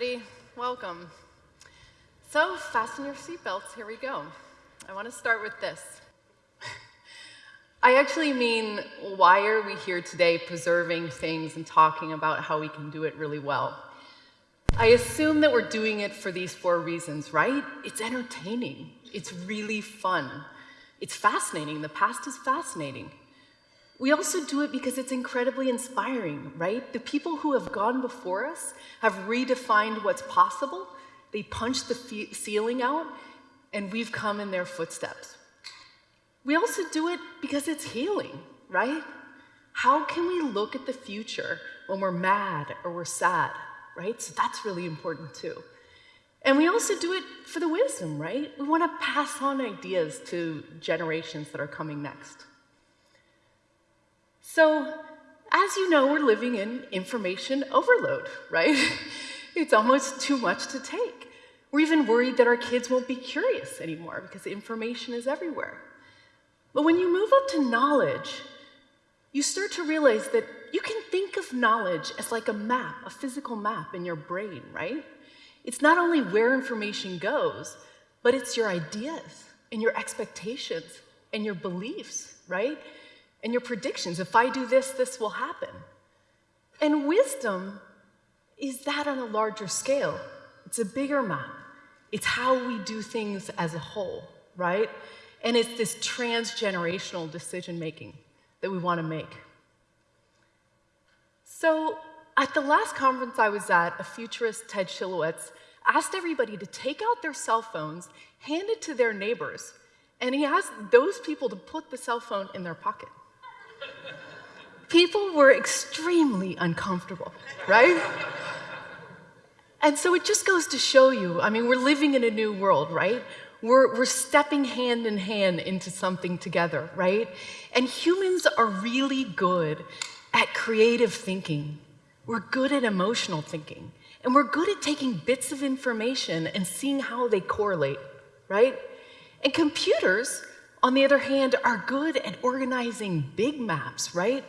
everybody. Welcome. So, fasten your seatbelts. Here we go. I want to start with this. I actually mean, why are we here today preserving things and talking about how we can do it really well? I assume that we're doing it for these four reasons, right? It's entertaining, it's really fun, it's fascinating. The past is fascinating. We also do it because it's incredibly inspiring, right? The people who have gone before us have redefined what's possible. They punched the ceiling out, and we've come in their footsteps. We also do it because it's healing, right? How can we look at the future when we're mad or we're sad, right? So that's really important too. And we also do it for the wisdom, right? We want to pass on ideas to generations that are coming next. So, as you know, we're living in information overload, right? it's almost too much to take. We're even worried that our kids won't be curious anymore because information is everywhere. But when you move up to knowledge, you start to realize that you can think of knowledge as like a map, a physical map in your brain, right? It's not only where information goes, but it's your ideas and your expectations and your beliefs, right? And your predictions. If I do this, this will happen. And wisdom is that on a larger scale. It's a bigger map. It's how we do things as a whole, right? And it's this transgenerational decision making that we want to make. So, at the last conference I was at, a futurist, Ted Schilowitz, asked everybody to take out their cell phones, hand it to their neighbors, and he asked those people to put the cell phone in their pocket people were extremely uncomfortable, right? And so it just goes to show you, I mean, we're living in a new world, right? We're, we're stepping hand in hand into something together, right? And humans are really good at creative thinking. We're good at emotional thinking. And we're good at taking bits of information and seeing how they correlate, right? And computers, on the other hand, are good at organizing big maps, right?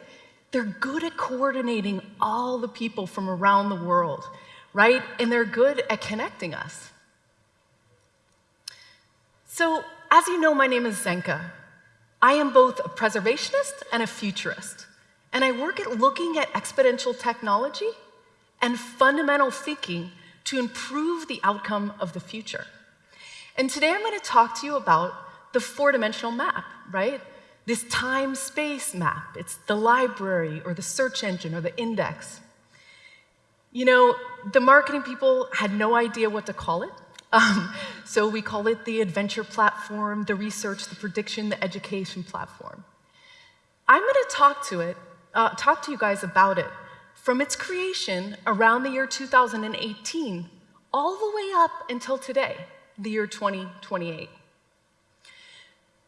They're good at coordinating all the people from around the world, right? And they're good at connecting us. So, as you know, my name is Zenka. I am both a preservationist and a futurist. And I work at looking at exponential technology and fundamental thinking to improve the outcome of the future. And today I'm going to talk to you about the four dimensional map, right? this time space map. It's the library or the search engine or the index. You know, the marketing people had no idea what to call it. Um, so we call it the adventure platform, the research, the prediction, the education platform. I'm going to talk to it, uh, talk to you guys about it from its creation around the year 2018 all the way up until today, the year 2028.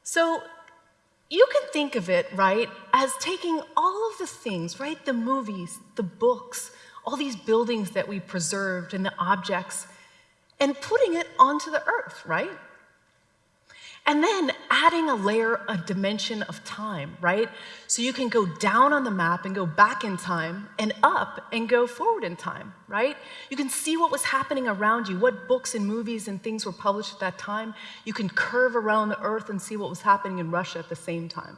So you can think of it, right, as taking all of the things, right, the movies, the books, all these buildings that we preserved and the objects, and putting it onto the earth, right? And then adding a layer, a dimension of time, right? So you can go down on the map and go back in time and up and go forward in time, right? You can see what was happening around you, what books and movies and things were published at that time. You can curve around the earth and see what was happening in Russia at the same time.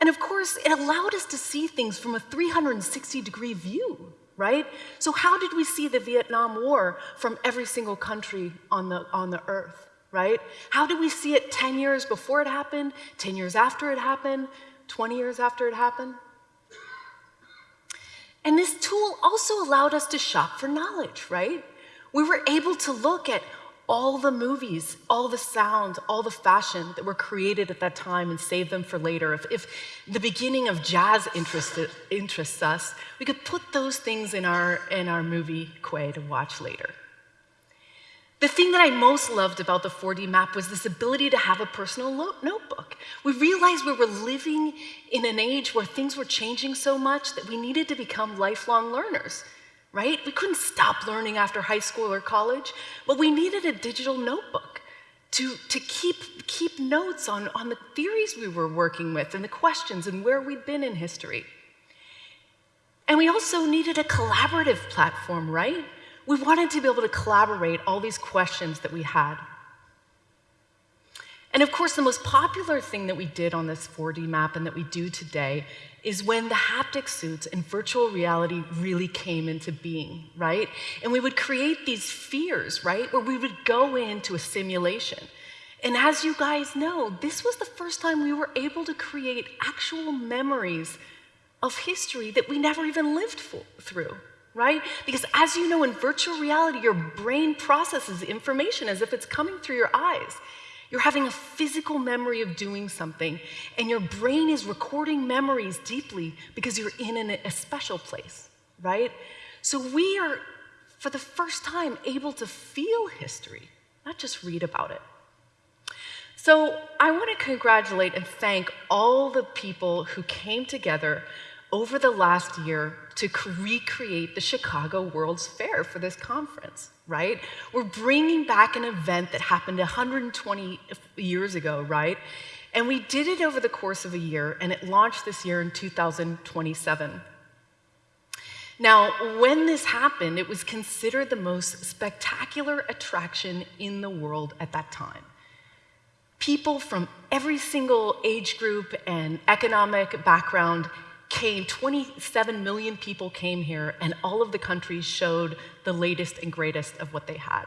And of course, it allowed us to see things from a 360 degree view, right? So, how did we see the Vietnam War from every single country on the, on the earth? Right? How did we see it 10 years before it happened, 10 years after it happened, 20 years after it happened? And this tool also allowed us to shop for knowledge, right? We were able to look at all the movies, all the sounds, all the fashion that were created at that time and save them for later. If, if the beginning of jazz interested, interests us, we could put those things in our, in our movie quay to watch later. The thing that I most loved about the 4D map was this ability to have a personal notebook. We realized we were living in an age where things were changing so much that we needed to become lifelong learners, right? We couldn't stop learning after high school or college, but we needed a digital notebook to, to keep, keep notes on, on the theories we were working with and the questions and where we'd been in history. And we also needed a collaborative platform, right? We wanted to be able to collaborate all these questions that we had. And of course, the most popular thing that we did on this 4D map and that we do today is when the haptic suits and virtual reality really came into being, right? And we would create these fears, right? Where we would go into a simulation. And as you guys know, this was the first time we were able to create actual memories of history that we never even lived through, right? Because as you know, in virtual reality, your brain processes information as if it's coming through your eyes. You're having a physical memory of doing something, and your brain is recording memories deeply because you're in an, a special place, right? So we are, for the first time, able to feel history, not just read about it. So I want to congratulate and thank all the people who came together over the last year to recreate the Chicago World's Fair for this conference, right? We're bringing back an event that happened 120 years ago, right? And we did it over the course of a year, and it launched this year in 2027. Now, when this happened, it was considered the most spectacular attraction in the world at that time. People from every single age group and economic background came, 27 million people came here, and all of the countries showed the latest and greatest of what they had.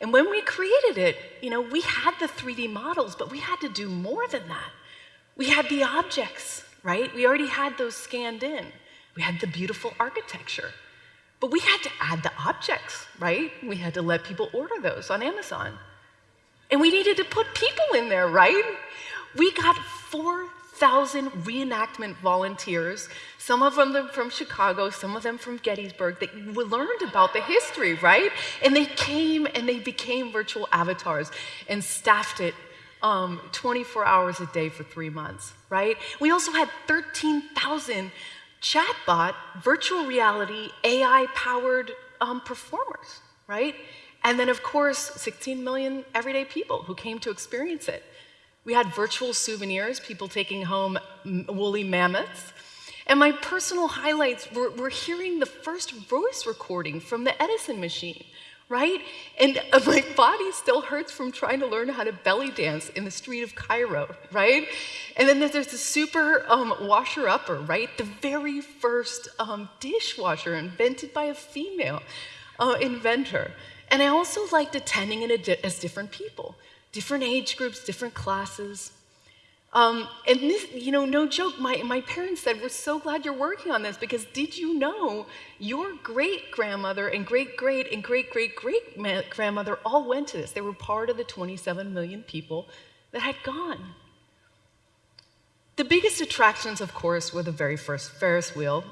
And when we created it, you know, we had the 3D models, but we had to do more than that. We had the objects, right? We already had those scanned in. We had the beautiful architecture. But we had to add the objects, right? We had to let people order those on Amazon. And we needed to put people in there, right? We got four thousand reenactment volunteers, some of them from Chicago, some of them from Gettysburg, that learned about the history, right? And they came and they became virtual avatars and staffed it um, 24 hours a day for three months, right? We also had 13,000 chatbot, virtual reality, AI powered um, performers, right? And then, of course, 16 million everyday people who came to experience it. We had virtual souvenirs, people taking home woolly mammoths. And my personal highlights were, were hearing the first voice recording from the Edison machine, right? And uh, my body still hurts from trying to learn how to belly dance in the street of Cairo, right? And then there's the super um, washer upper, right? The very first um, dishwasher invented by a female uh, inventor. And I also liked attending it as different people different age groups, different classes. Um, and this, you know, no joke, my, my parents said, We're so glad you're working on this because did you know your great grandmother and great great and great great great grandmother all went to this? They were part of the 27 million people that had gone. The biggest attractions, of course, were the very first Ferris wheel.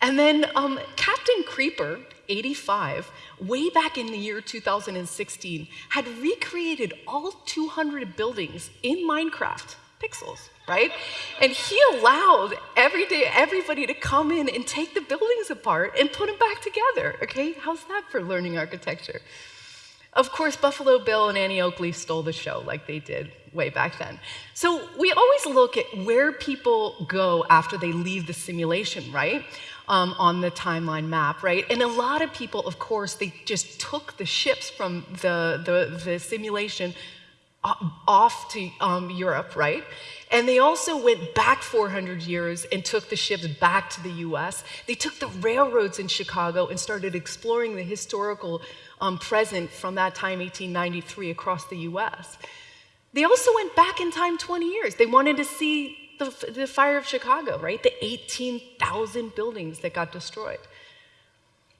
And then um, Captain Creeper 85, way back in the year 2016, had recreated all 200 buildings in Minecraft pixels, right? And he allowed every day everybody to come in and take the buildings apart and put them back together. Okay, how's that for learning architecture? Of course, Buffalo Bill and Annie Oakley stole the show like they did way back then. So we always look at where people go after they leave the simulation, right? Um, on the timeline map, right? And a lot of people, of course, they just took the ships from the, the, the simulation off to um, Europe, right? And they also went back 400 years and took the ships back to the US. They took the railroads in Chicago and started exploring the historical um, present from that time, 1893, across the US. They also went back in time 20 years. They wanted to see the, the fire of Chicago, right? The 18,000 buildings that got destroyed.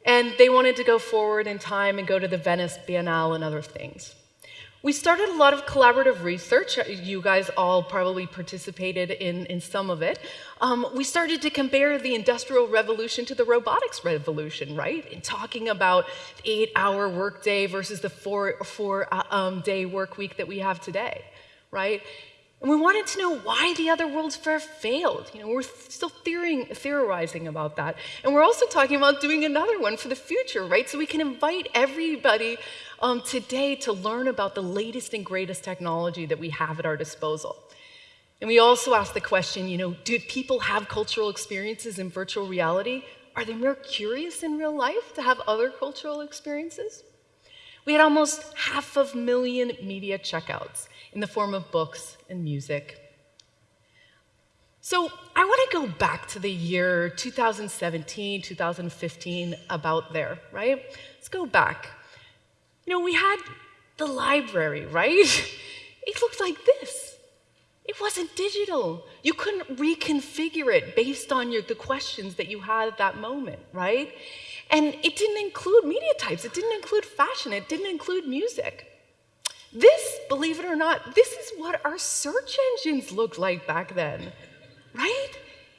And they wanted to go forward in time and go to the Venice Biennale and other things. We started a lot of collaborative research. You guys all probably participated in, in some of it. Um, we started to compare the Industrial Revolution to the robotics revolution, right? And talking about the eight hour workday versus the four, four uh, um, day work week that we have today, right? And we wanted to know why the other World's Fair failed. You know, we're still theorizing about that. And we're also talking about doing another one for the future, right? So we can invite everybody um, today to learn about the latest and greatest technology that we have at our disposal. And we also asked the question, you know, do people have cultural experiences in virtual reality? Are they more curious in real life to have other cultural experiences? We had almost half a million media checkouts in the form of books and music. So I want to go back to the year 2017, 2015, about there, right? Let's go back. You know, we had the library, right? It looked like this. It wasn't digital. You couldn't reconfigure it based on your, the questions that you had at that moment, right? And it didn't include media types, it didn't include fashion, it didn't include music. This, believe it or not, this is what our search engines looked like back then, right?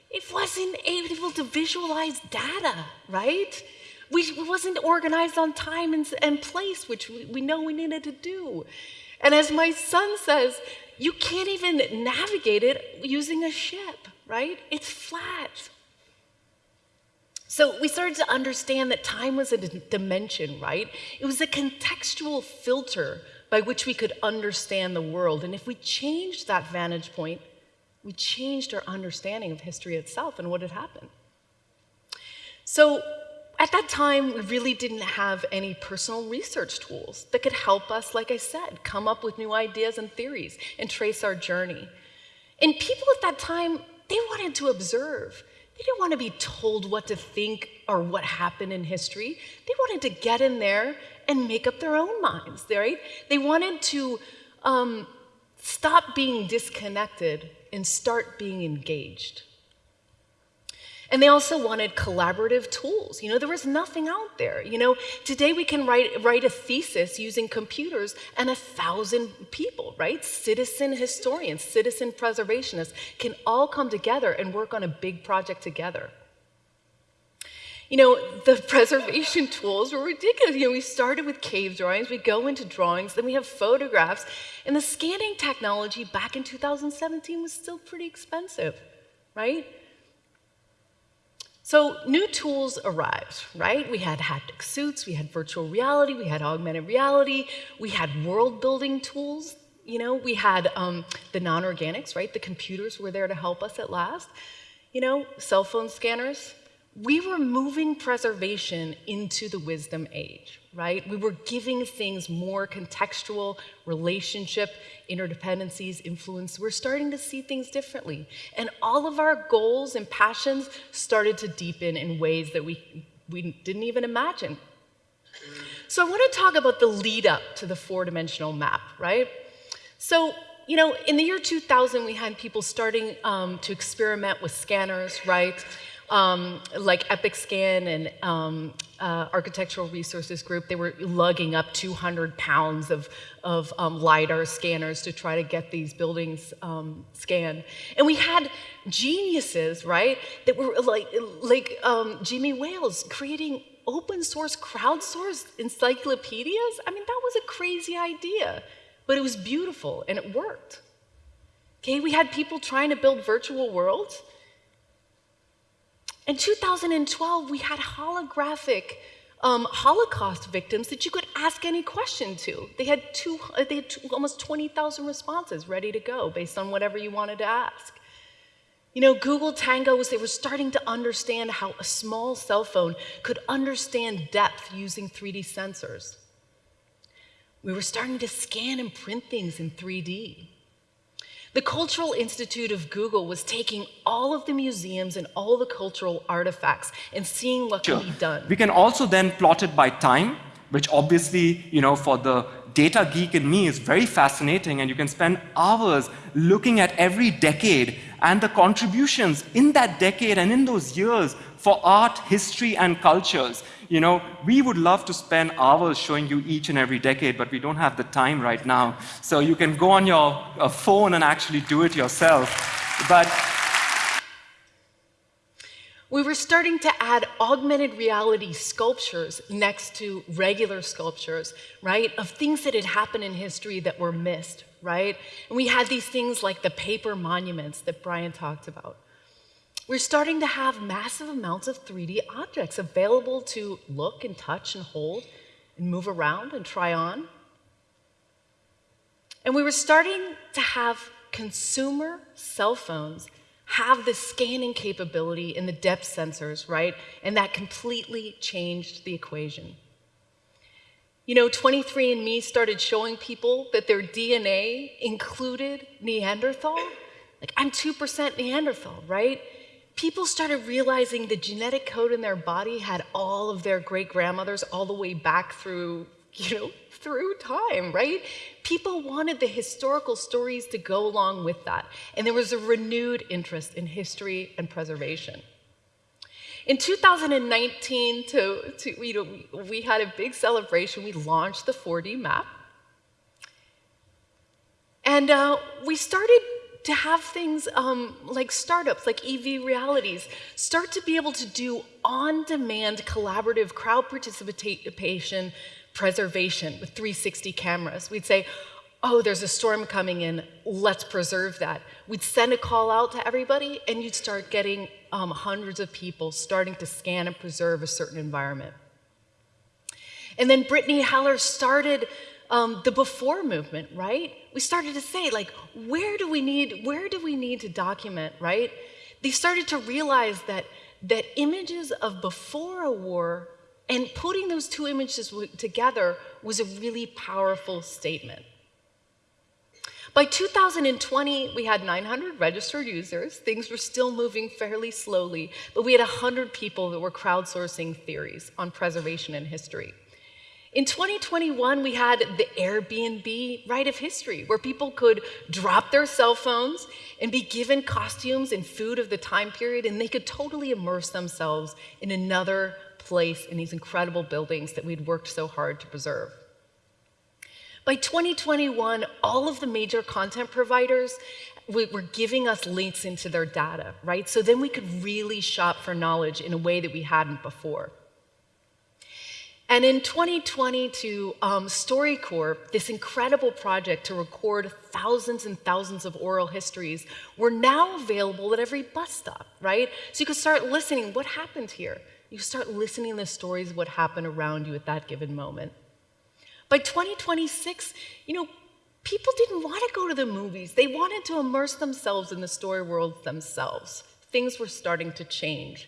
It wasn't able to visualize data, right? We, wasn't organized on time and, and place, which we, we know we needed to do. And as my son says, you can't even navigate it using a ship, right? It's flat. So we started to understand that time was a dimension, right? It was a contextual filter by which we could understand the world. And if we changed that vantage point, we changed our understanding of history itself and what had happened. So at that time, we really didn't have any personal research tools that could help us, like I said, come up with new ideas and theories and trace our journey. And people at that time, they wanted to observe. They didn't want to be told what to think or what happened in history. They wanted to get in there and make up their own minds, right? They wanted to um, stop being disconnected and start being engaged. And they also wanted collaborative tools. You know, there was nothing out there. You know, today we can write, write a thesis using computers and a thousand people, right? Citizen historians, citizen preservationists can all come together and work on a big project together. You know, the preservation tools were ridiculous. You know, we started with cave drawings, we go into drawings, then we have photographs, and the scanning technology back in 2017 was still pretty expensive, right? So new tools arrived, right? We had haptic suits, we had virtual reality, we had augmented reality, we had world building tools, you know, we had um, the non-organics, right? The computers were there to help us at last. You know, cell phone scanners, we were moving preservation into the wisdom age, right? We were giving things more contextual, relationship, interdependencies, influence. We're starting to see things differently. And all of our goals and passions started to deepen in ways that we, we didn't even imagine. So I want to talk about the lead up to the four dimensional map, right? So you know, in the year 2000, we had people starting um, to experiment with scanners, right? Um, like EpicScan and um, uh, Architectural Resources Group, they were lugging up 200 pounds of, of um, LiDAR scanners to try to get these buildings um, scanned. And we had geniuses, right, that were like, like um, Jimmy Wales creating open source, crowdsourced encyclopedias. I mean, that was a crazy idea, but it was beautiful and it worked. Okay, we had people trying to build virtual worlds in 2012, we had holographic um, Holocaust victims that you could ask any question to. They had, two, uh, they had two, almost 20,000 responses ready to go based on whatever you wanted to ask. You know, Google Tango was, they were starting to understand how a small cell phone could understand depth using 3D sensors. We were starting to scan and print things in 3D. The Cultural Institute of Google was taking all of the museums and all the cultural artifacts and seeing what sure. can be done. We can also then plot it by time, which obviously, you know, for the data geek in me is very fascinating and you can spend hours looking at every decade and the contributions in that decade and in those years for art, history, and cultures. You know, we would love to spend hours showing you each and every decade, but we don't have the time right now. So you can go on your uh, phone and actually do it yourself. But we were starting to add augmented reality sculptures next to regular sculptures, right, of things that had happened in history that were missed, right? And we had these things like the paper monuments that Brian talked about. We're starting to have massive amounts of 3D objects available to look and touch and hold and move around and try on. And we were starting to have consumer cell phones have the scanning capability and the depth sensors, right? And that completely changed the equation. You know, 23andMe started showing people that their DNA included Neanderthal. Like, I'm 2% Neanderthal, right? People started realizing the genetic code in their body had all of their great grandmothers all the way back through, you know, through time, right? People wanted the historical stories to go along with that. And there was a renewed interest in history and preservation. In 2019, to, to, you know, we, had a big celebration. We launched the 4D map. And uh, we started to have things um, like startups, like EV Realities, start to be able to do on demand collaborative crowd participation preservation with 360 cameras. We'd say, oh, there's a storm coming in, let's preserve that. We'd send a call out to everybody, and you'd start getting um, hundreds of people starting to scan and preserve a certain environment. And then Brittany Heller started um, the before movement, right? We started to say, like, where do we need, where do we need to document, right? They started to realize that that images of before a war and putting those two images together was a really powerful statement. By 2020, we had 900 registered users. Things were still moving fairly slowly, but we had 100 people that were crowdsourcing theories on preservation and history. In 2021, we had the Airbnb Rite of History, where people could drop their cell phones and be given costumes and food of the time period, and they could totally immerse themselves in another place in these incredible buildings that we'd worked so hard to preserve. By 2021, all of the major content providers were giving us links into their data, right? So then we could really shop for knowledge in a way that we hadn't before. And in 2020, to um, StoryCorps, this incredible project to record thousands and thousands of oral histories, were now available at every bus stop, right? So you could start listening. What happened here? You start listening to the stories what happened around you at that given moment. By 2026, you know, people didn't want to go to the movies. They wanted to immerse themselves in the story worlds themselves. Things were starting to change.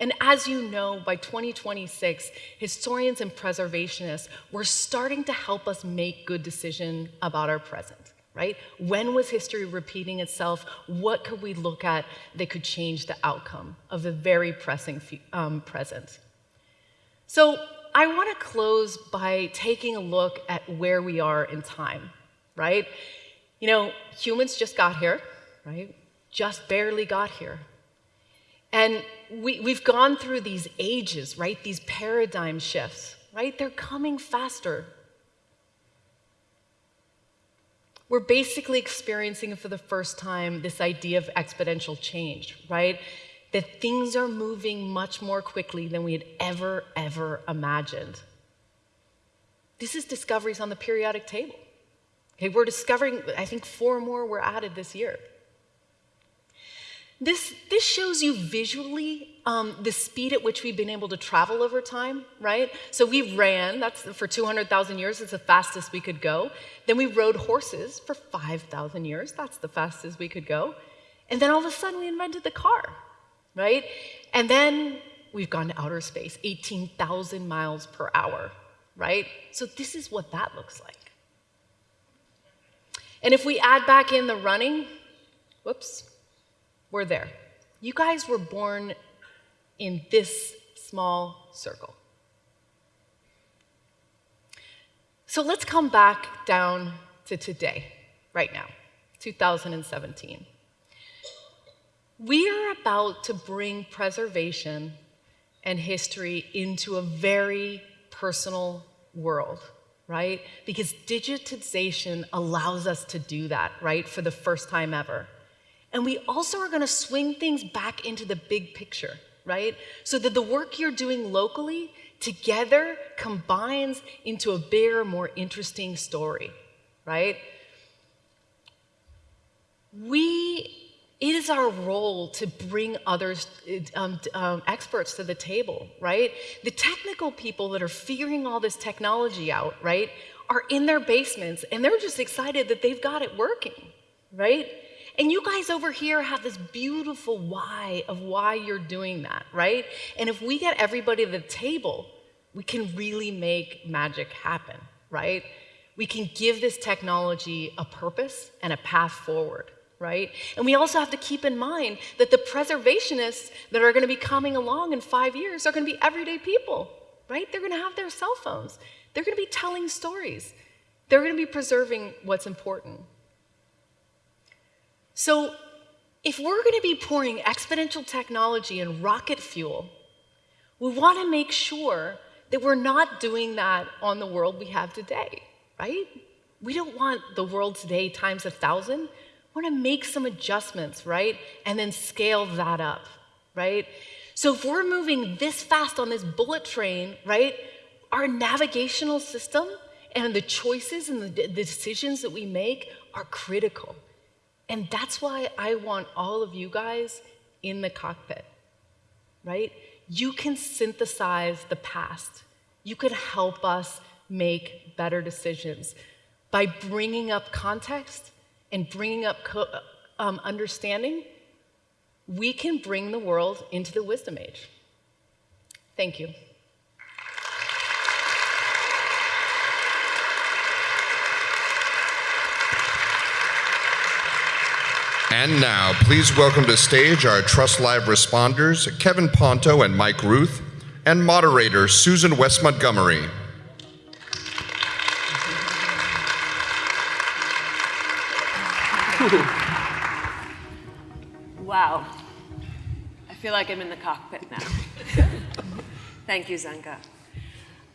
And as you know, by 2026, historians and preservationists were starting to help us make good decisions about our present, right? When was history repeating itself? What could we look at that could change the outcome of the very pressing um, present? So I want to close by taking a look at where we are in time, right? You know, humans just got here, right? Just barely got here. And we, we've gone through these ages, right? These paradigm shifts, right? They're coming faster. We're basically experiencing for the first time this idea of exponential change, right? that things are moving much more quickly than we had ever, ever imagined. This is discoveries on the periodic table. Okay, we're discovering, I think four more were added this year. This, this shows you visually um, the speed at which we've been able to travel over time, right? So we ran, that's for 200,000 years, it's the fastest we could go. Then we rode horses for 5,000 years, that's the fastest we could go. And then all of a sudden we invented the car, right? And then we've gone to outer space, 18,000 miles per hour, right? So this is what that looks like. And if we add back in the running, whoops, we're there. You guys were born in this small circle. So let's come back down to today, right now, 2017. We are about to bring preservation and history into a very personal world, right? Because digitization allows us to do that, right, for the first time ever. And we also are going to swing things back into the big picture, right? So that the work you're doing locally together combines into a bigger, more interesting story, right? We it is our role to bring others, um, um, experts to the table, right? The technical people that are figuring all this technology out, right, are in their basements and they're just excited that they've got it working, right? And you guys over here have this beautiful why of why you're doing that, right? And if we get everybody to the table, we can really make magic happen, right? We can give this technology a purpose and a path forward, right? And we also have to keep in mind that the preservationists that are going to be coming along in five years are going to be everyday people, right? They're going to have their cell phones. They're going to be telling stories. They're going to be preserving what's important. So, if we're going to be pouring exponential technology and rocket fuel, we want to make sure that we're not doing that on the world we have today, right? We don't want the world today times a thousand. We want to make some adjustments, right? And then scale that up, right? So if we're moving this fast on this bullet train, right, our navigational system and the choices and the, the decisions that we make are critical. And that's why I want all of you guys in the cockpit, right? You can synthesize the past. You could help us make better decisions by bringing up context and bringing up um, understanding. We can bring the world into the wisdom age. Thank you. And now, please welcome to stage our Trust Live responders, Kevin Ponto and Mike Ruth, and moderator Susan West Montgomery. Wow. I feel like I'm in the cockpit now. Thank you, Zenka.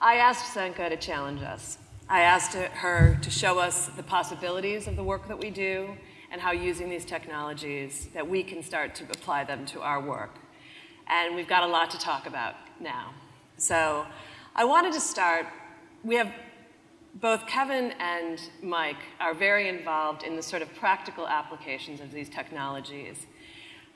I asked Zenka to challenge us. I asked her to show us the possibilities of the work that we do and how using these technologies that we can start to apply them to our work. And we've got a lot to talk about now. So I wanted to start, we have both Kevin and Mike are very involved in the sort of practical applications of these technologies.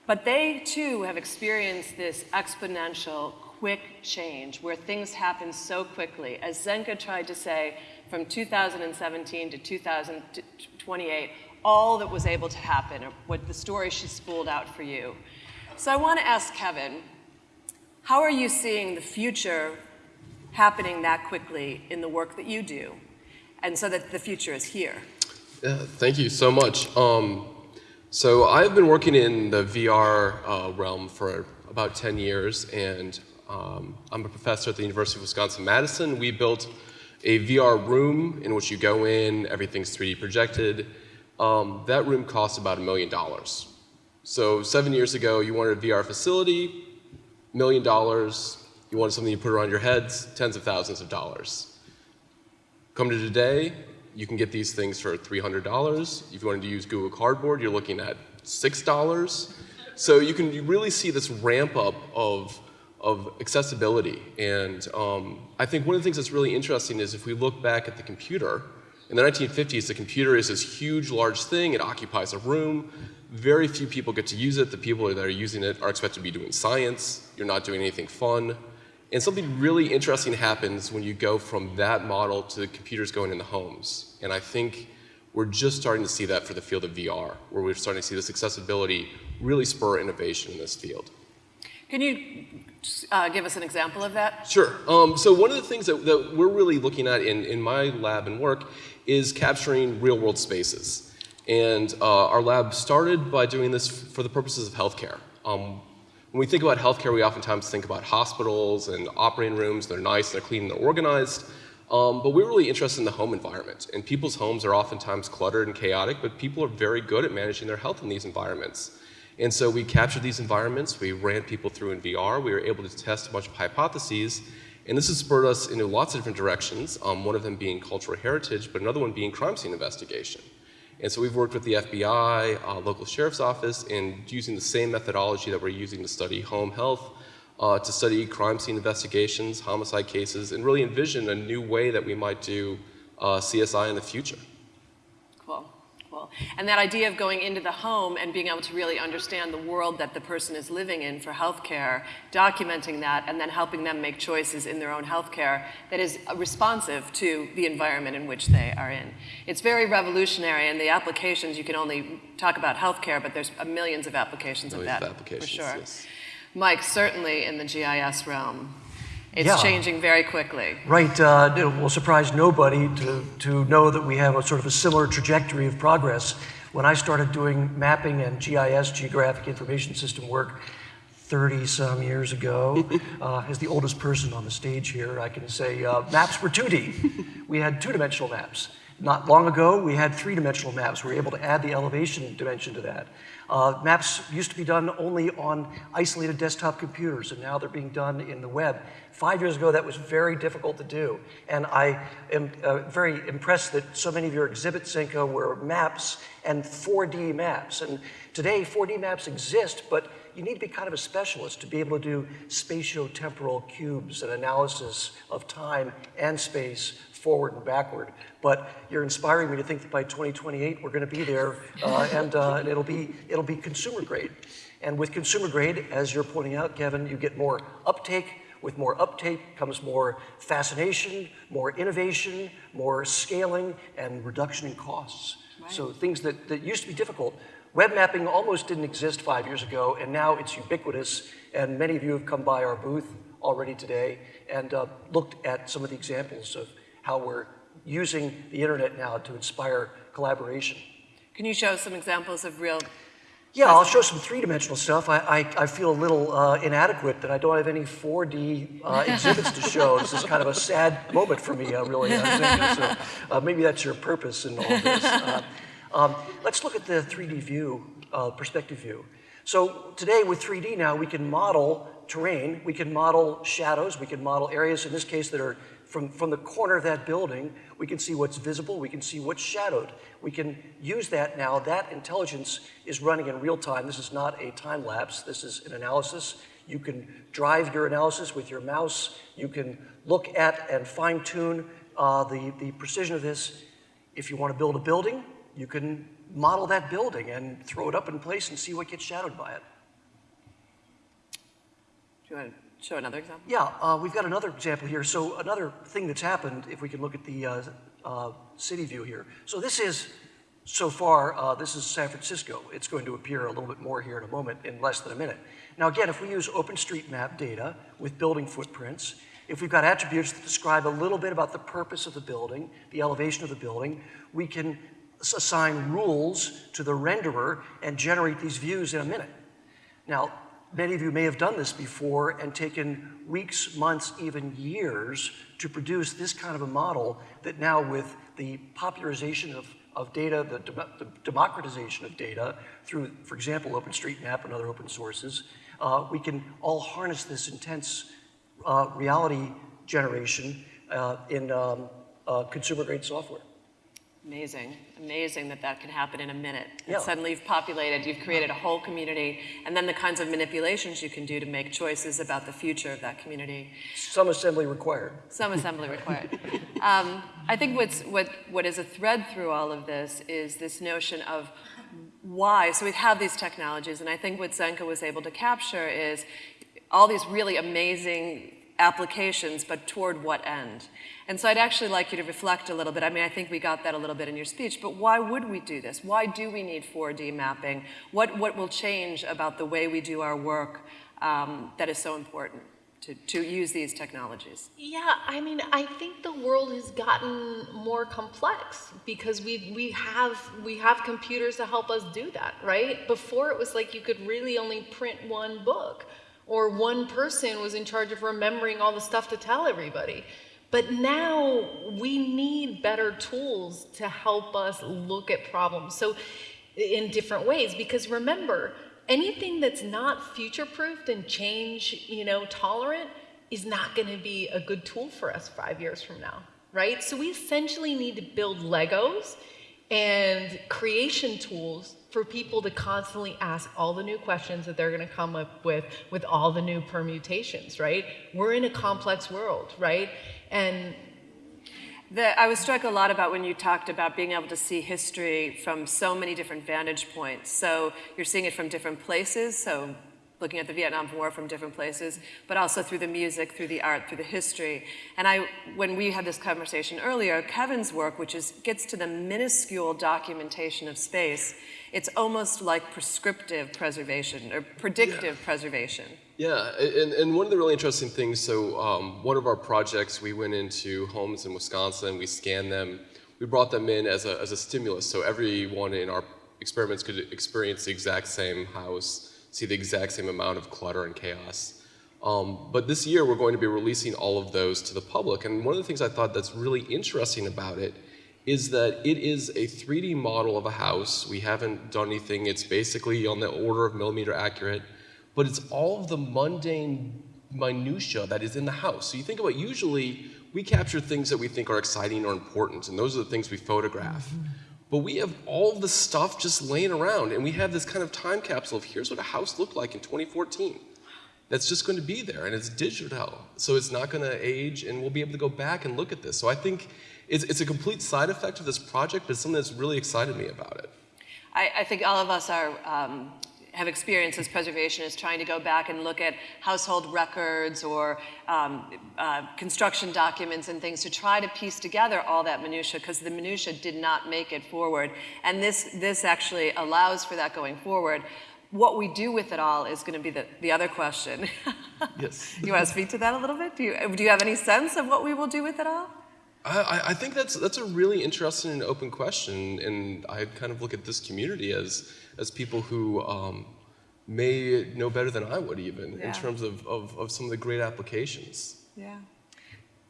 But they too have experienced this exponential, quick change where things happen so quickly. As Zenka tried to say, from 2017 to 2028, all that was able to happen, what the story she spooled out for you. So I want to ask Kevin, how are you seeing the future happening that quickly in the work that you do, and so that the future is here? Yeah, thank you so much. Um, so I've been working in the VR uh, realm for about 10 years, and um, I'm a professor at the University of Wisconsin-Madison. We built a VR room in which you go in, everything's 3D projected, um, that room costs about a million dollars. So seven years ago, you wanted a VR facility, million dollars. You wanted something you put around your heads, tens of thousands of dollars. Come to today, you can get these things for $300. If you wanted to use Google Cardboard, you're looking at $6. So you can really see this ramp up of, of accessibility. And um, I think one of the things that's really interesting is if we look back at the computer, in the 1950s, the computer is this huge, large thing. It occupies a room. Very few people get to use it. The people that are using it are expected to be doing science. You're not doing anything fun. And something really interesting happens when you go from that model to the computers going in the homes. And I think we're just starting to see that for the field of VR, where we're starting to see this accessibility really spur innovation in this field. Can you uh, give us an example of that? Sure. Um, so one of the things that, that, we're really looking at in, in my lab and work is capturing real world spaces. And uh, our lab started by doing this for the purposes of healthcare. Um, when we think about healthcare, we oftentimes think about hospitals and operating rooms. They're nice, they're clean, they're organized. Um, but we're really interested in the home environment. And people's homes are oftentimes cluttered and chaotic, but people are very good at managing their health in these environments. And so we captured these environments, we ran people through in VR, we were able to test a bunch of hypotheses, and this has spurred us into lots of different directions, um, one of them being cultural heritage, but another one being crime scene investigation. And so we've worked with the FBI, uh, local sheriff's office, and using the same methodology that we're using to study home health, uh, to study crime scene investigations, homicide cases, and really envision a new way that we might do uh, CSI in the future. Cool. And that idea of going into the home and being able to really understand the world that the person is living in for healthcare, documenting that, and then helping them make choices in their own healthcare that is responsive to the environment in which they are in. It's very revolutionary, and the applications, you can only talk about healthcare, but there's millions of applications Millions of that, of applications, for sure. yes. Mike, certainly in the GIS realm, it's Yeah. changing very quickly. Right, uh, it will surprise nobody to, to know that we have a sort of a similar trajectory of progress. When I started doing mapping and GIS, Geographic Information System work, 30 some years ago, uh, as the oldest person on the stage here, I can say uh, maps were 2D. we had two dimensional maps. Not long ago, we had three dimensional maps. We were able to add the elevation dimension to that. Uh, maps used to be done only on isolated desktop computers, and now they're being done in the web. Five years ago, that was very difficult to do. And I am uh, very impressed that so many of your exhibits, Zenka, were maps and 4D maps. And today, 4D maps exist, but you need to be kind of a specialist to be able to do spatiotemporal cubes and analysis of time and space forward and backward. But you're inspiring me to think that by 2028 we're going to be there, uh, and, uh, and it'll be it'll be consumer grade. And with consumer grade, as you're pointing out, Kevin, you get more uptake. With more uptake comes more fascination, more innovation, more scaling, and reduction in costs. So things that, that used to be difficult. Web mapping almost didn't exist five years ago, and now it's ubiquitous. And many of you have come by our booth already today and uh, looked at some of the examples of how we're using the internet now to inspire collaboration. Can you show some examples of real Yeah, I'll show some three-dimensional stuff. I, I, I feel a little uh, inadequate that I don't have any 4D uh, exhibits to show. This is kind of a sad moment for me, uh, really. So uh, maybe that's your purpose in all this. Uh, um, let's look at the 3D view, uh, perspective view. So today with 3D now, we can model terrain, we can model shadows, we can model areas, in this case, that are from, from the corner of that building, we can see what's visible, we can see what's shadowed. We can use that now. That intelligence is running in real time. This is not a time lapse, this is an analysis. You can drive your analysis with your mouse. You can look at and fine tune uh, the, the precision of this. If you want to build a building, you can model that building and throw it up in place and see what gets shadowed by it. Want to show another example? Yeah, uh, we've got another example here. So another thing that's happened, if we can look at the uh, uh, city view here. So this is, so far, uh, this is San Francisco. It's going to appear a little bit more here in a moment, in less than a minute. Now again, if we use OpenStreetMap data with building footprints, if we've got attributes that describe a little bit about the purpose of the building, the elevation of the building, we can assign rules to the renderer and generate these views in a minute. Now, many of you may have done this before and taken weeks, months, even years to produce this kind of a model that now with the popularization of, of data, the, dem- the democratization of data through, for example, OpenStreetMap and other open sources, uh, we can all harness this intense uh, reality generation uh, in um, uh, consumer grade software. Amazing, amazing that that can happen in a minute. And suddenly you've populated, you've created a whole community, and then the kinds of manipulations you can do to make choices about the future of that community. Some assembly required. Some assembly required. Um, I think what's, what, what is a thread through all of this is this notion of why. So we have these technologies, and I think what Zenka was able to capture is all these really amazing applications, but toward what end? And so I'd actually like you to reflect a little bit. I mean, I think we got that a little bit in your speech, but why would we do this? Why do we need 4D mapping? What, what will change about the way we do our work um, that is so important to, to use these technologies? Yeah, I mean, I think the world has gotten more complex because we we have we have computers to help us do that, right? Before it was like you could really only print one book or one person was in charge of remembering all the stuff to tell everybody. But now we need better tools to help us look at problems. So in different ways because remember, anything that's not future-proofed and change, you know, tolerant is not going to be a good tool for us 5 years from now, right? So we essentially need to build Legos and creation tools for people to constantly ask all the new questions that they're going to come up with with all the new permutations, right? We're in a complex world, right? And The, I was struck a lot about when you talked about being able to see history from so many different vantage points. So you're seeing it from different places, so looking at the Vietnam War from different places, but also through the music, through the art, through the history. And I, when we had this conversation earlier, Kevin's work, which is, gets to the minuscule documentation of space, it's almost like prescriptive preservation or predictive yeah. preservation. Yeah, and, and one of the really interesting things, so um, one of our projects, we went into homes in Wisconsin, we scanned them, we brought them in as a, as a stimulus, so everyone in our experiments could experience the exact same house, see the exact same amount of clutter and chaos. Um, but this year, we're going to be releasing all of those to the public, and one of the things I thought that's really interesting about it is that it is a 3D model of a house. We haven't done anything, it's basically on the order of millimeter accurate, but it's all of the mundane minutia that is in the house. So you think about usually we capture things that we think are exciting or important, and those are the things we photograph. Mm -hmm. But we have all the stuff just laying around, and we have this kind of time capsule of here's what a house looked like in 2014. That's just going to be there, and it's digital, so it's not going to age, and we'll be able to go back and look at this. So I think it's, it's a complete side effect of this project, but it's something that's really excited me about it. I, I think all of us are um, have experienced as preservationists trying to go back and look at household records or um, uh, construction documents and things to try to piece together all that minutia because the minutia did not make it forward. And this, this actually allows for that going forward. What we do with it all is going to be the, the other question. yes. you want to speak to that a little bit? Do you, do you have any sense of what we will do with it all? I, I, think that's that's a really interesting and open question, and I kind of look at this community as as people who um, may know better than I would even yeah. in terms of, of, of some of the great applications. Yeah.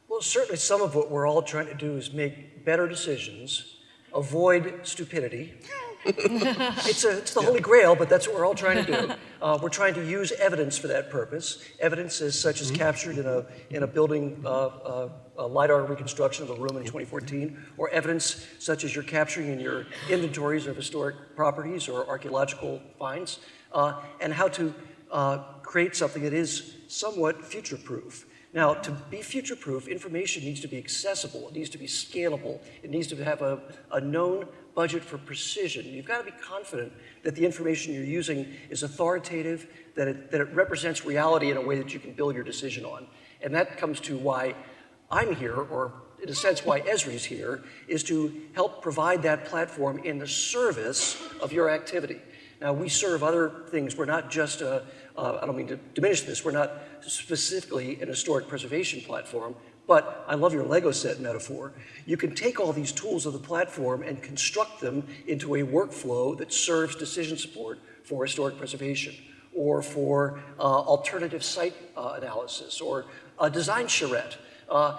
Well, certainly some of what we're all trying to do is make better decisions, avoid stupidity. it's, a, it's the yeah. holy grail, but that's what we're all trying to do. Uh, we're trying to use evidence for that purpose. Evidence is such as mm -hmm. captured in a, in a building uh, uh, a LiDAR reconstruction of a room in 2014, or evidence such as you're capturing in your inventories of historic properties or archaeological finds, uh, and how to uh, create something that is somewhat future-proof. Now, to be future-proof, information needs to be accessible, it needs to be scalable, it needs to have a, a known budget for precision. You've got to be confident that the information you're using is authoritative, that it, that it represents reality in a way that you can build your decision on. And that comes to why I'm here, or in a sense why Esri's here, is to help provide that platform in the service of your activity. Now, we serve other things. We're not just a, uh, I don't mean to diminish this, we're not specifically an historic preservation platform, but I love your Lego set metaphor. You can take all these tools of the platform and construct them into a workflow that serves decision support for historic preservation or for uh, alternative site uh, analysis or a design charrette uh,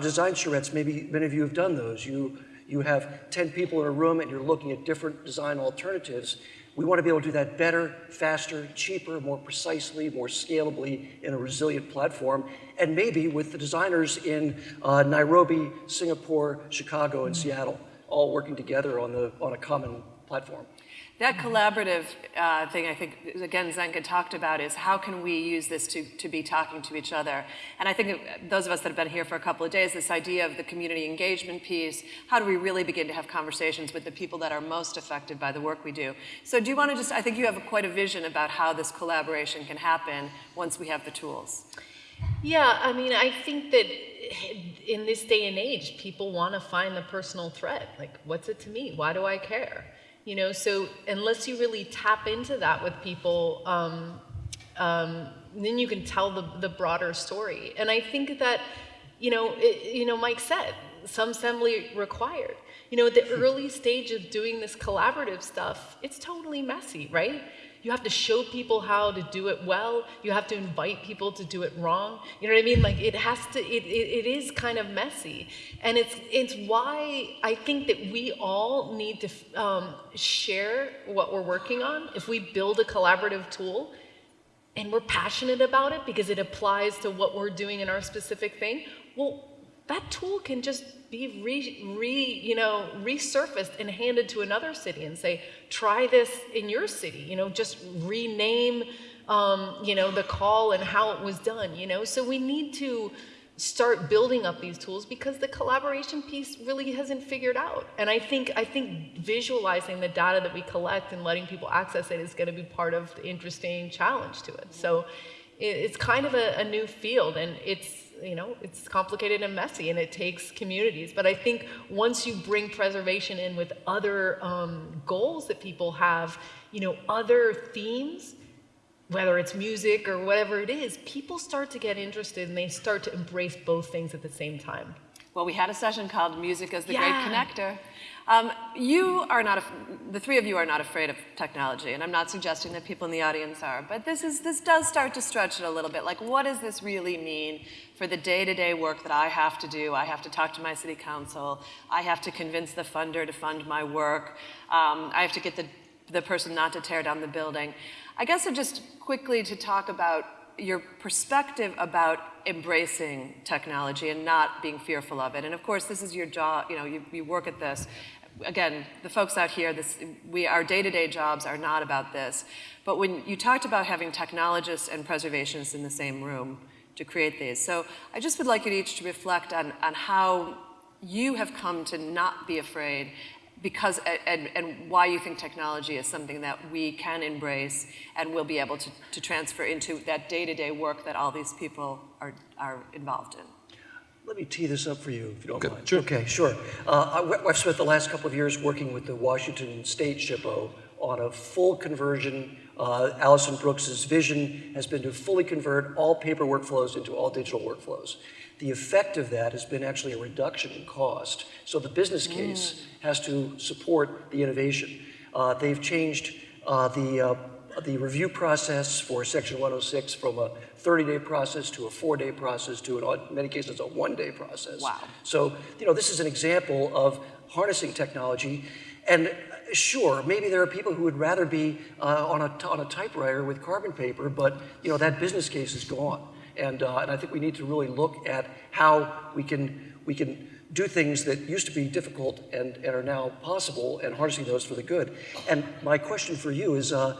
design charrettes, maybe many of you have done those. You, you have 10 people in a room and you're looking at different design alternatives. We want to be able to do that better, faster, cheaper, more precisely, more scalably in a resilient platform, and maybe with the designers in uh, Nairobi, Singapore, Chicago, and Seattle, all working together on, the, on a common platform. That collaborative uh, thing, I think, again, Zenka talked about is how can we use this to, to be talking to each other? And I think those of us that have been here for a couple of days, this idea of the community engagement piece, how do we really begin to have conversations with the people that are most affected by the work we do? So do you want to just, I think you have a, quite a vision about how this collaboration can happen once we have the tools. Yeah, I mean, I think that in this day and age, people want to find the personal thread. Like, what's it to me? Why do I care? You know, so unless you really tap into that with people, um, um, then you can tell the, the broader story. And I think that, you know, it, you know, Mike said, some assembly required. You know, at the early stage of doing this collaborative stuff, it's totally messy, right? You have to show people how to do it well. You have to invite people to do it wrong. You know what I mean? Like it has to, it, it, it is kind of messy. And it's, it's why I think that we all need to um, share what we're working on. If we build a collaborative tool and we're passionate about it because it applies to what we're doing in our specific thing, well, that tool can just be re, re, you know, resurfaced and handed to another city and say, try this in your city, you know, just rename, um, you know, the call and how it was done, you know. So we need to start building up these tools because the collaboration piece really hasn't figured out. And I think I think visualizing the data that we collect and letting people access it is going to be part of the interesting challenge to it. So it, it's kind of a, a new field, and it's you know it's complicated and messy, and it takes communities. But I think once you bring preservation in with other um, goals that people have, you know, other themes whether it's music or whatever it is, people start to get interested and they start to embrace both things at the same time. Well, we had a session called Music as the Yeah. Great Connector. Um, you are not, the three of you are not afraid of technology, and I'm not suggesting that people in the audience are, but this, is, this does start to stretch it a little bit. Like, what does this really mean for the day-to-day work that I have to do? I have to talk to my city council. I have to convince the funder to fund my work. Um, I have to get the, the person not to tear down the building. I guess just quickly to talk about your perspective about embracing technology and not being fearful of it. And of course, this is your job, you know, you, you work at this. Again, the folks out here, this, we, our day-to-day jobs are not about this. But when you talked about having technologists and preservationists in the same room to create these. So I just would like you each to reflect on, on how you have come to not be afraid because and, and why you think technology is something that we can embrace and will be able to, to transfer into that day-to-day work that all these people are, are involved in. Let me tee this up for you, if you don't Okay, mind. sure. Okay, sure. Uh, I- I've spent the last couple of years working with the Washington State SHPO on a full conversion. Uh, Allyson Brooks's vision has been to fully convert all paper workflows into all digital workflows. The effect of that has been actually a reduction in cost. So the business case has to support the innovation. Uh, they've changed uh, the uh, the review process for Section 106 from a 30-day process to a four-day process to, in odd- many cases, a one-day process. Wow. So, you know, this is an example of harnessing technology. And uh, sure, maybe there are people who would rather be uh, on, a, on a typewriter with carbon paper, but, you know, that business case is gone. And, uh, and I think we need to really look at how we can, we can do things that used to be difficult and, and are now possible and harnessing those for the good. And my question for you is, uh,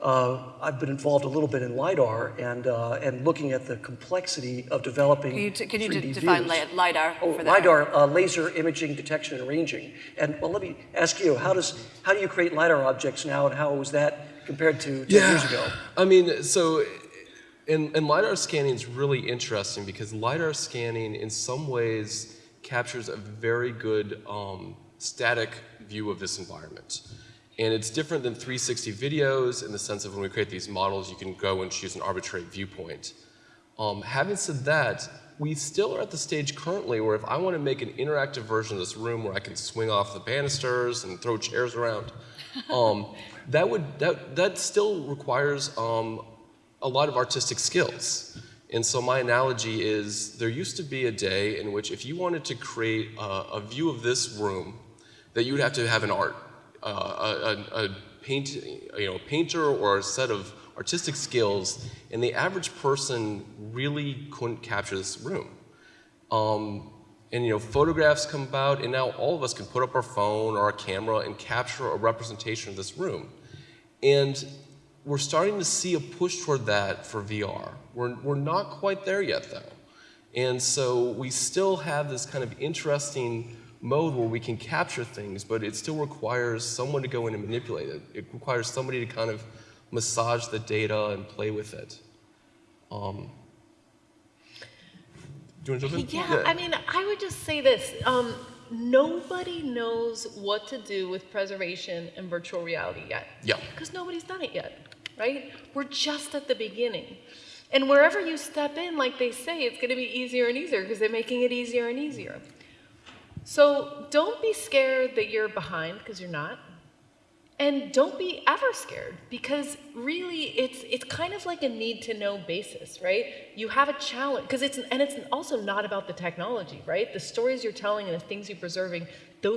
uh, I've been involved a little bit in LiDAR and, uh, and looking at the complexity of developing Can you, t- can you 3D d- define views. LiDAR Oh, for that? LiDAR, uh, laser imaging detection and ranging. And well, let me ask you, how does how do you create LiDAR objects now, and how was that compared to 10 years ago? I mean, so, and, and LiDAR scanning is really interesting because LiDAR scanning in some ways captures a very good um, static view of this environment. And it's different than 360 videos in the sense of when we create these models, you can go and choose an arbitrary viewpoint. Um, having said that, we still are at the stage currently where if I want to make an interactive version of this room where I can swing off the banisters and throw chairs around, um, that would that that still requires um, a lot of artistic skills. And so my analogy is there used to be a day in which if you wanted to create a, a view of this room, that you would have to have an art, uh, a, a, paint, you know, painter or a set of artistic skills, and the average person really couldn't capture this room. Um, and you know, photographs come about, and now all of us can put up our phone or our camera and capture a representation of this room. And we're starting to see a push toward that for VR. We're, we're not quite there yet, though. And so we still have this kind of interesting mode where we can capture things, but it still requires someone to go in and manipulate it. It requires somebody to kind of massage the data and play with it. Um, do you want to jump in? Yeah, I mean, I would just say this. Um, nobody knows what to do with preservation and virtual reality yet. Yeah. Because nobody's done it yet, right? We're just at the beginning. And wherever you step in, like they say, it's going to be easier and easier because they're making it easier and easier. So don't be scared that you're behind because you're not. And don't be ever scared because really it's it's kind of like a need to know basis, right? You have a challenge because it's and it's also not about the technology, right? The stories you're telling and the things you're preserving,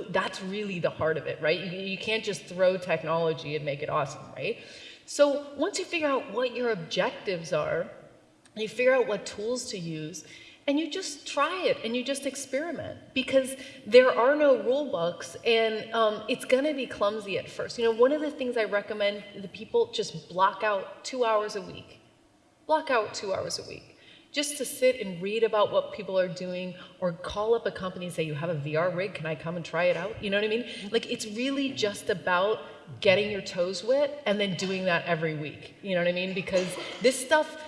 that's really the heart of it, right? You, you can't just throw technology and make it awesome, right? So once you figure out what your objectives are, you figure out what tools to use, and you just try it and you just experiment because there are no rule books and um, it's going to be clumsy at first. You know, one of the things I recommend the people just block out two hours a week. Block out two hours a week. just to sit and read about what people are doing or call up a company and say, You have a VR rig, can I come and try it out? You know what I mean? Like, it's really just about getting your toes wet and then doing that every week. You know what I mean? Because this stuff,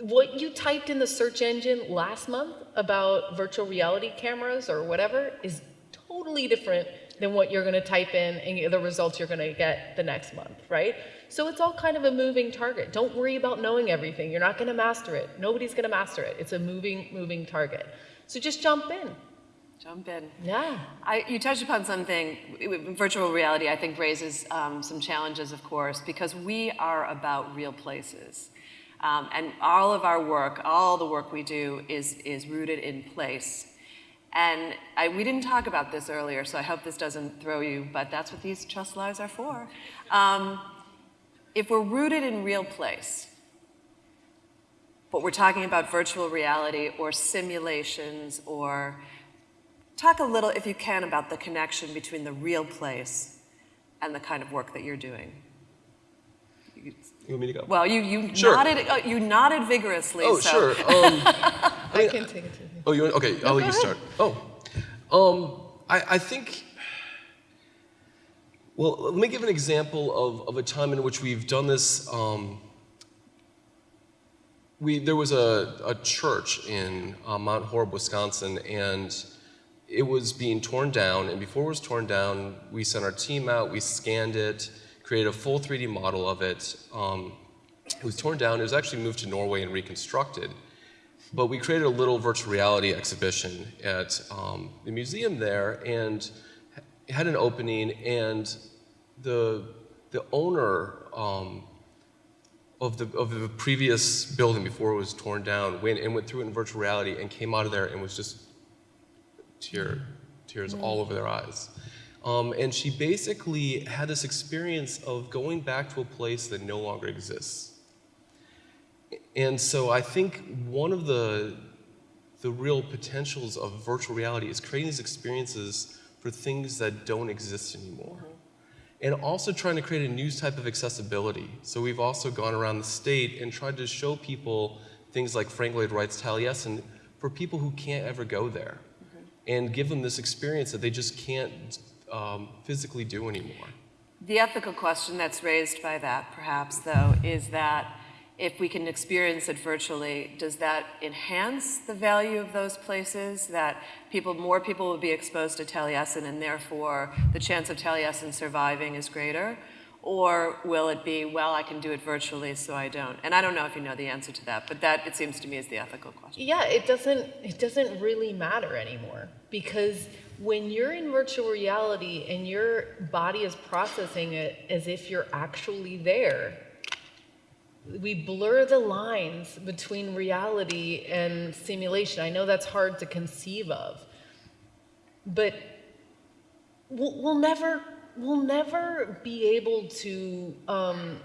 what you typed in the search engine last month about virtual reality cameras or whatever is totally different than what you're going to type in and the results you're going to get the next month, right? So it's all kind of a moving target. Don't worry about knowing everything. You're not going to master it. Nobody's going to master it. It's a moving, moving target. So just jump in. Jump in. Yeah. I, you touched upon something. Virtual reality, I think, raises um, some challenges, of course, because we are about real places. Um, and all of our work, all the work we do, is, is rooted in place. And I, we didn't talk about this earlier, so I hope this doesn't throw you, but that's what these trust lives are for. Um, if we're rooted in real place, but we're talking about virtual reality or simulations or talk a little, if you can, about the connection between the real place and the kind of work that you're doing. You want me to go? Well, you, you, Sure. nodded, uh, you nodded vigorously. oh, so. sure. Um, I can take it to Oh, you want, okay, I'll let you start. Oh, um, I, I think, well, let me give an example of, of a time in which we've done this. Um, we, there was a, a church in uh, Mount Horeb, Wisconsin, and it was being torn down. And before it was torn down, we sent our team out, we scanned it, created a full 3D model of it. Um, it was torn down, it was actually moved to Norway and reconstructed. But we created a little virtual reality exhibition at um, the museum there and had an opening, and the, the owner um, of, the, of the previous building before it was torn down went and went through it in virtual reality and came out of there and was just tear, tears all over their eyes. Um, and she basically had this experience of going back to a place that no longer exists. And so I think one of the, the real potentials of virtual reality is creating these experiences for things that don't exist anymore. And also trying to create a new type of accessibility. So we've also gone around the state and tried to show people things like Frank Lloyd Wright's Taliesin for people who can't ever go there. And give them this experience that they just can't um, physically do anymore. The ethical question that's raised by that, perhaps, though, is that if we can experience it virtually, does that enhance the value of those places? That people, more people will be exposed to Taliesin, and therefore the chance of Taliesin surviving is greater? Or will it be, well, I can do it virtually, so I don't? And I don't know if you know the answer to that, but that, it seems to me, is the ethical question. Yeah, it doesn't it doesn't really matter anymore because when you're in virtual reality and your body is processing it as if you're actually there, we blur the lines between reality and simulation. I know that's hard to conceive of, but we'll, we'll never we'll never be able to. Um,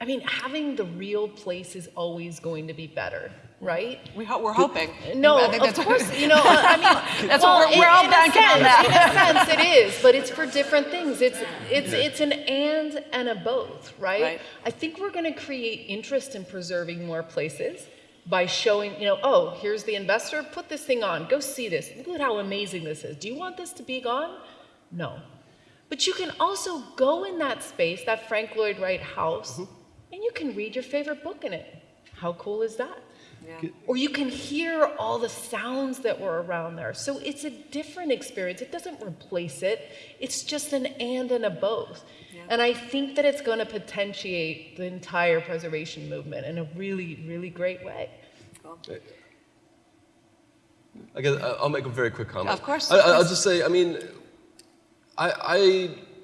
I mean, having the real place is always going to be better, right? We ho- we're hoping. No, I think of that's- course, you know, I mean, That's well, what we're- we're all banking on that. In a sense, it is, but it's for different things. It's it's it's an and and a both, right? Right. I think we're going to create interest in preserving more places by showing, you know, oh, here's the investor, put this thing on, go see this. Look at how amazing this is. Do you want this to be gone? No. But you can also go in that space, that Frank Lloyd Wright house, mm-hmm. and you can read your favorite book in it. How cool is that? Yeah. Or you can hear all the sounds that were around there. So it's a different experience. It doesn't replace it, it's just an and and a both. And I think that it's going to potentiate the entire preservation movement in a really, really great way. Uh, I guess I- I'll make a very quick comment. Of course, I, of I- I'll just say, I mean, I,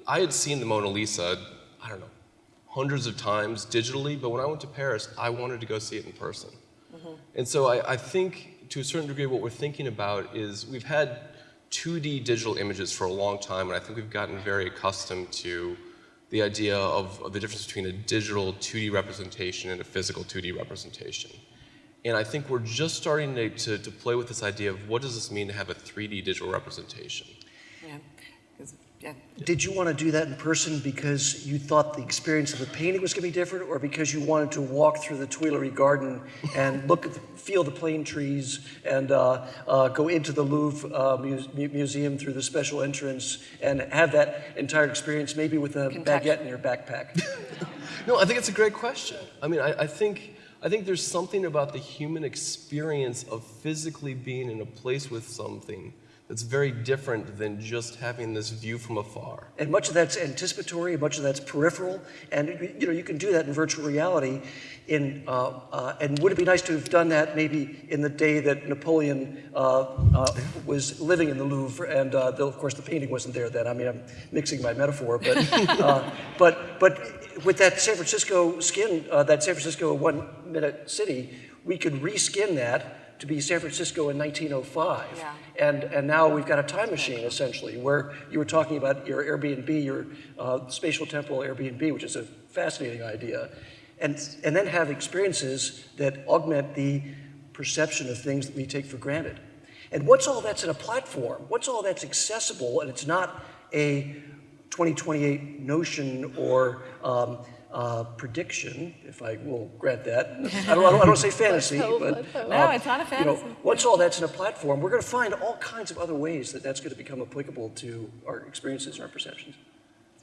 I, I had seen the Mona Lisa, I don't know, hundreds of times digitally, but when I went to Paris, I wanted to go see it in person. Mm-hmm. And so I, I think, to a certain degree, what we're thinking about is we've had 2D digital images for a long time, and I think we've gotten very accustomed to the idea of, of the difference between a digital 2D representation and a physical 2D representation. And I think we're just starting to, to, to play with this idea of what does this mean to have a 3D digital representation. Yeah. 'Cause, yeah. Did you want to do that in person because you thought the experience of the painting was going to be different, or because you wanted to walk through the Tuileries Garden and look at, the, feel the plane trees, and uh, uh, go into the Louvre uh, muse- mu- museum through the special entrance, and have that entire experience, maybe with a Context- baguette in your backpack? No, I think it's a great question. I mean, I, I think I think there's something about the human experience of physically being in a place with something that's very different than just having this view from afar. And much of that's anticipatory, much of that's peripheral, and you know you can do that in virtual reality. In uh, uh, and would it be nice to have done that maybe in the day that Napoleon uh, uh, was living in the Louvre? And uh, though of course the painting wasn't there then. I mean I'm mixing my metaphor, but uh, but but with that San Francisco skin, that San Francisco one-minute city, we could reskin that to be San Francisco in 1905. Yeah. And, and now we've got a time machine essentially, where you were talking about your Airbnb, your uh, spatial temporal Airbnb, which is a fascinating idea, and, and then have experiences that augment the perception of things that we take for granted. And what's all that's in a platform, What's all that's accessible, and it's not a 2028 notion or um, uh, prediction, if I will grant that. I don't, I don't, I don't say fantasy, hope, but let's hope. No, uh, it's not a you know, once all that's in a platform, we're going to find all kinds of other ways that that's going to become applicable to our experiences and our perceptions.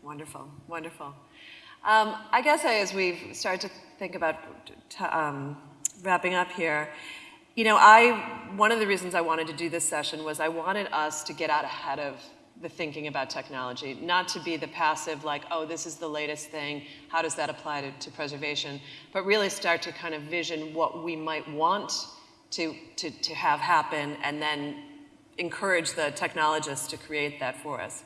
Wonderful, wonderful. Um, I guess I, as we start to think about t- um, wrapping up here, you know, I one of the reasons I wanted to do this session was I wanted us to get out ahead of the thinking about technology, not to be the passive, like, oh, this is the latest thing, how does that apply to, to preservation, but really start to kind of vision what we might want to, to, to have happen and then encourage the technologists to create that for us.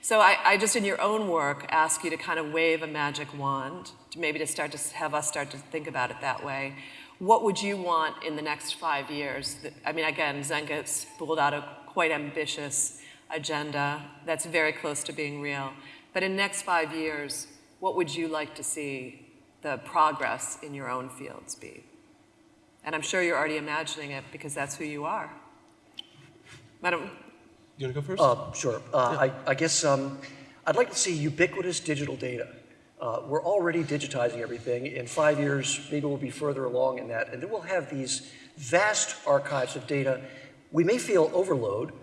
So I, I just, in your own work, ask you to kind of wave a magic wand, to maybe to start to have us start to think about it that way. What would you want in the next five years? I mean, again, Zenka spooled out a quite ambitious agenda that's very close to being real. But in next five years, what would you like to see the progress in your own fields be? And I'm sure you're already imagining it because that's who you are. Madam, You want to go first? Uh, sure. Uh, I, I guess um, I'd like to see ubiquitous digital data. Uh, we're already digitizing everything. In five years, maybe we'll be further along in that. And then we'll have these vast archives of data. We may feel overload, but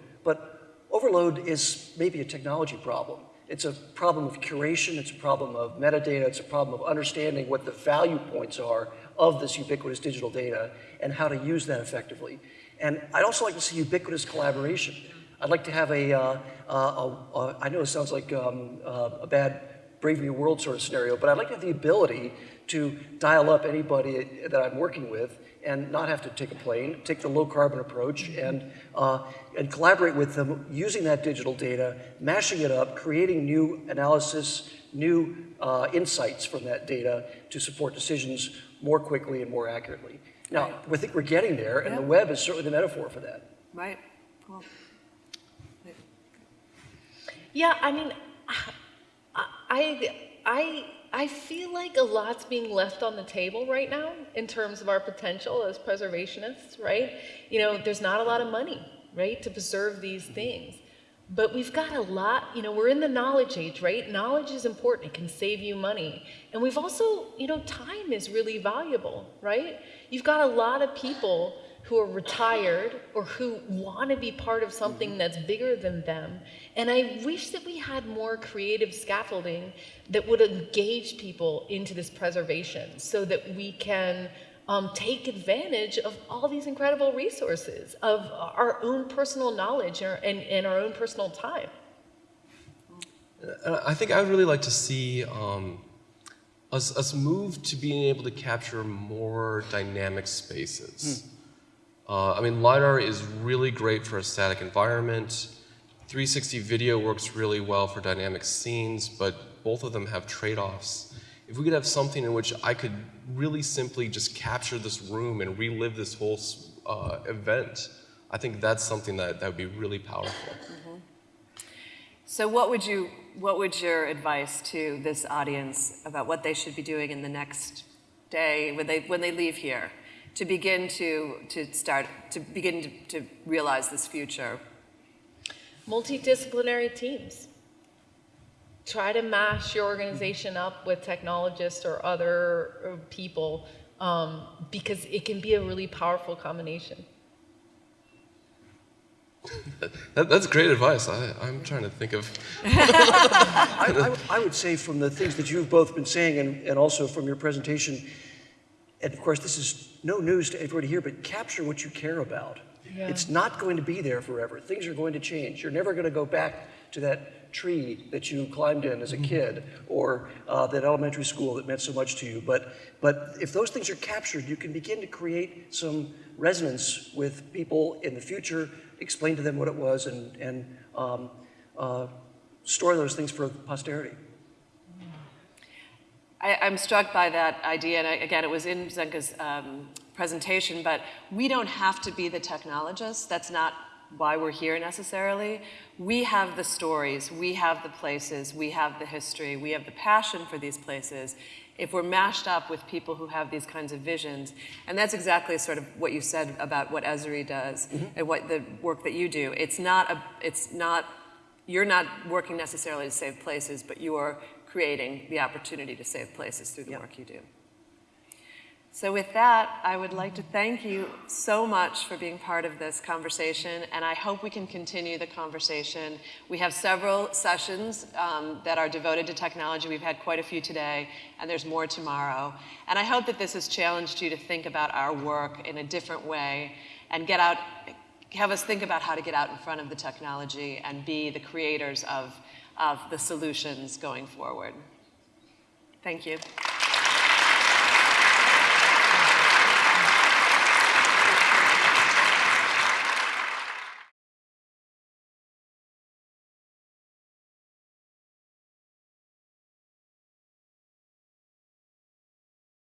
overload is maybe a technology problem. It's a problem of curation, it's a problem of metadata, it's a problem of understanding what the value points are of this ubiquitous digital data and how to use that effectively. And I'd also like to see ubiquitous collaboration. I'd like to have a, uh, know it sounds like um, uh, a bad Brave New World sort of scenario, but I'd like to have the ability to dial up anybody that I'm working with and not have to take a plane, take the low carbon approach and, uh, and collaborate with them using that digital data, mashing it up, creating new analysis, new uh, insights from that data to support decisions more quickly and more accurately. Now, I think we're getting there, and the web is certainly the metaphor for that. right? Cool. Yeah, I mean, I, I, I feel like a lot's being left on the table right now in terms of our potential as preservationists, right? You know, there's not a lot of money, right, to preserve these things. But we've got a lot, you know, we're in the knowledge age, right? Knowledge is important, it can save you money. And we've also, you know, time is really valuable, right? You've got a lot of people who are retired or who want to be part of something that's bigger than them. And I wish that we had more creative scaffolding that would engage people into this preservation so that we can um, take advantage of all these incredible resources, of our own personal knowledge and, and, and our own personal time. I think I would really like to see um, us, us move to being able to capture more dynamic spaces. Uh, I mean, LiDAR is really great for a static environment. 360 video works really well for dynamic scenes, but both of them have trade-offs. If we could have something in which I could really simply just capture this room and relive this whole uh, event, I think that's something that, that would be really powerful. So what would you, what would your advice to this audience about what they should be doing in the next day when they, when they leave here to begin to, to start, to begin to, to realize this future? Multidisciplinary teams, try to mash your organization up with technologists or other uh, people um, because it can be a really powerful combination. That, that's great advice. I, I'm trying to think of. I, I would- I would say from the things that you've both been saying and, and also from your presentation, and of course, this is no news to everybody here, but capture what you care about. Yeah. It's not going to be there forever. Things are going to change. You're never going to go back to that tree that you climbed in as a kid or uh, that elementary school that meant so much to you. But, but if those things are captured, you can begin to create some resonance with people in the future, explain to them what it was, and, and um, uh, store those things for posterity. I, I'm struck by that idea, and I, again, it was in Zenka's um, presentation, but we don't have to be the technologists. That's not why we're here necessarily. We have the stories, we have the places, we have the history, we have the passion for these places. If we're mashed up with people who have these kinds of visions, and that's exactly sort of what you said about what Esri does and what the work that you do. It's not a, it's not you're not working necessarily to save places, but you are creating the opportunity to save places through the work you do. So with that, I would like to thank you so much for being part of this conversation, and I hope we can continue the conversation. We have several sessions um, that are devoted to technology. We've had quite a few today, and there's more tomorrow. And I hope that this has challenged you to think about our work in a different way and get out, have us think about how to get out in front of the technology and be the creators of, of the solutions going forward. Thank you.